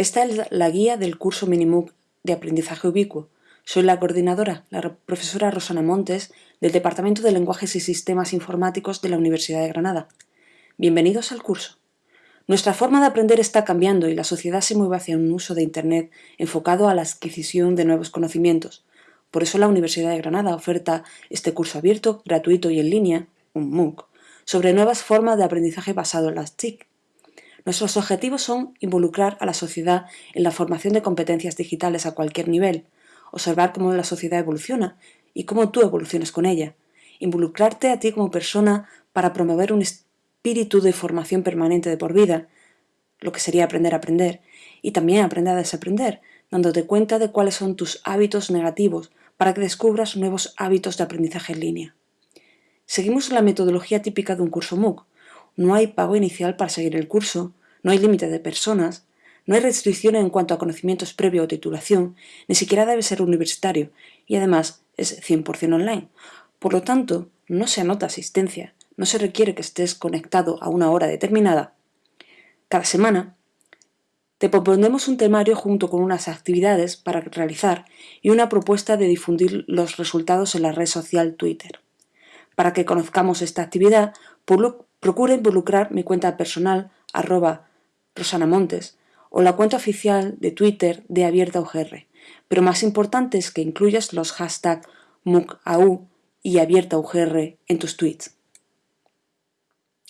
Esta es la guía del curso Minimook de Aprendizaje Ubicuo. Soy la coordinadora, la profesora Rosana Montes, del Departamento de Lenguajes y Sistemas Informáticos de la Universidad de Granada. Bienvenidos al curso. Nuestra forma de aprender está cambiando y la sociedad se mueve hacia un uso de Internet enfocado a la adquisición de nuevos conocimientos. Por eso la Universidad de Granada oferta este curso abierto, gratuito y en línea, un MOOC, sobre nuevas formas de aprendizaje basado en las TIC. Nuestros objetivos son involucrar a la sociedad en la formación de competencias digitales a cualquier nivel, observar cómo la sociedad evoluciona y cómo tú evolucionas con ella, involucrarte a ti como persona para promover un espíritu de formación permanente de por vida, lo que sería aprender a aprender, y también aprender a desaprender, dándote cuenta de cuáles son tus hábitos negativos para que descubras nuevos hábitos de aprendizaje en línea. Seguimos la metodología típica de un curso MOOC, no hay pago inicial para seguir el curso, no hay límite de personas, no hay restricciones en cuanto a conocimientos previo o titulación, ni siquiera debe ser universitario y además es 100% online. Por lo tanto, no se anota asistencia, no se requiere que estés conectado a una hora determinada. Cada semana te proponemos un temario junto con unas actividades para realizar y una propuesta de difundir los resultados en la red social Twitter. Para que conozcamos esta actividad, Procura involucrar mi cuenta personal, arroba rosanamontes, o la cuenta oficial de Twitter de AbiertaUGR, pero más importante es que incluyas los hashtags MOOCAU y AbiertaUGR en tus tweets.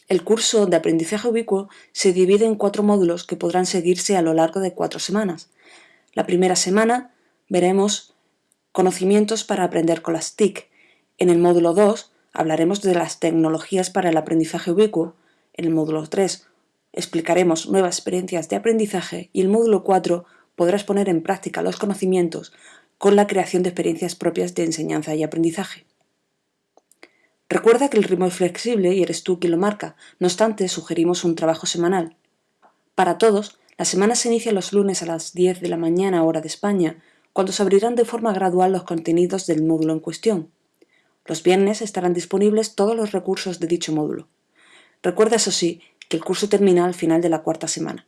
El curso de aprendizaje ubicuo se divide en cuatro módulos que podrán seguirse a lo largo de cuatro semanas. La primera semana veremos conocimientos para aprender con las TIC. En el módulo 2 Hablaremos de las tecnologías para el aprendizaje ubicuo. En el módulo 3 explicaremos nuevas experiencias de aprendizaje y el módulo 4 podrás poner en práctica los conocimientos con la creación de experiencias propias de enseñanza y aprendizaje. Recuerda que el ritmo es flexible y eres tú quien lo marca, no obstante sugerimos un trabajo semanal. Para todos, la semana se inicia los lunes a las 10 de la mañana hora de España, cuando se abrirán de forma gradual los contenidos del módulo en cuestión. Los viernes estarán disponibles todos los recursos de dicho módulo. Recuerda, eso sí, que el curso termina al final de la cuarta semana.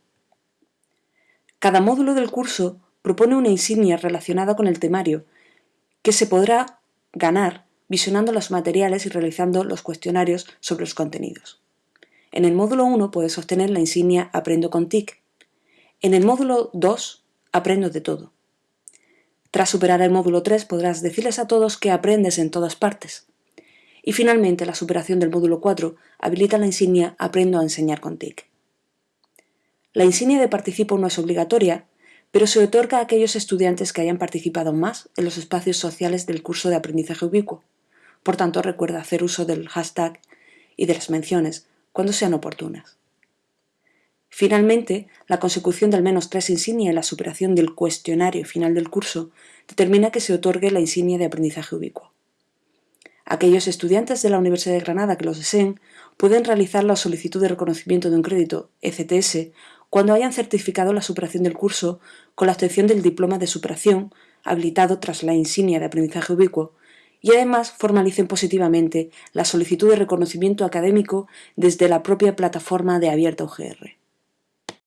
Cada módulo del curso propone una insignia relacionada con el temario, que se podrá ganar visionando los materiales y realizando los cuestionarios sobre los contenidos. En el módulo 1 puedes obtener la insignia Aprendo con TIC. En el módulo 2, Aprendo de todo. Tras superar el módulo 3 podrás decirles a todos que aprendes en todas partes. Y finalmente la superación del módulo 4 habilita la insignia Aprendo a enseñar con TIC. La insignia de participo no es obligatoria, pero se otorga a aquellos estudiantes que hayan participado más en los espacios sociales del curso de aprendizaje ubicuo. Por tanto, recuerda hacer uso del hashtag y de las menciones cuando sean oportunas. Finalmente, la consecución de al menos tres insignias y la superación del cuestionario final del curso determina que se otorgue la insignia de aprendizaje ubicuo. Aquellos estudiantes de la Universidad de Granada que lo deseen pueden realizar la solicitud de reconocimiento de un crédito ECTS cuando hayan certificado la superación del curso con la obtención del diploma de superación habilitado tras la insignia de aprendizaje ubicuo y además formalicen positivamente la solicitud de reconocimiento académico desde la propia plataforma de Abierta UGR.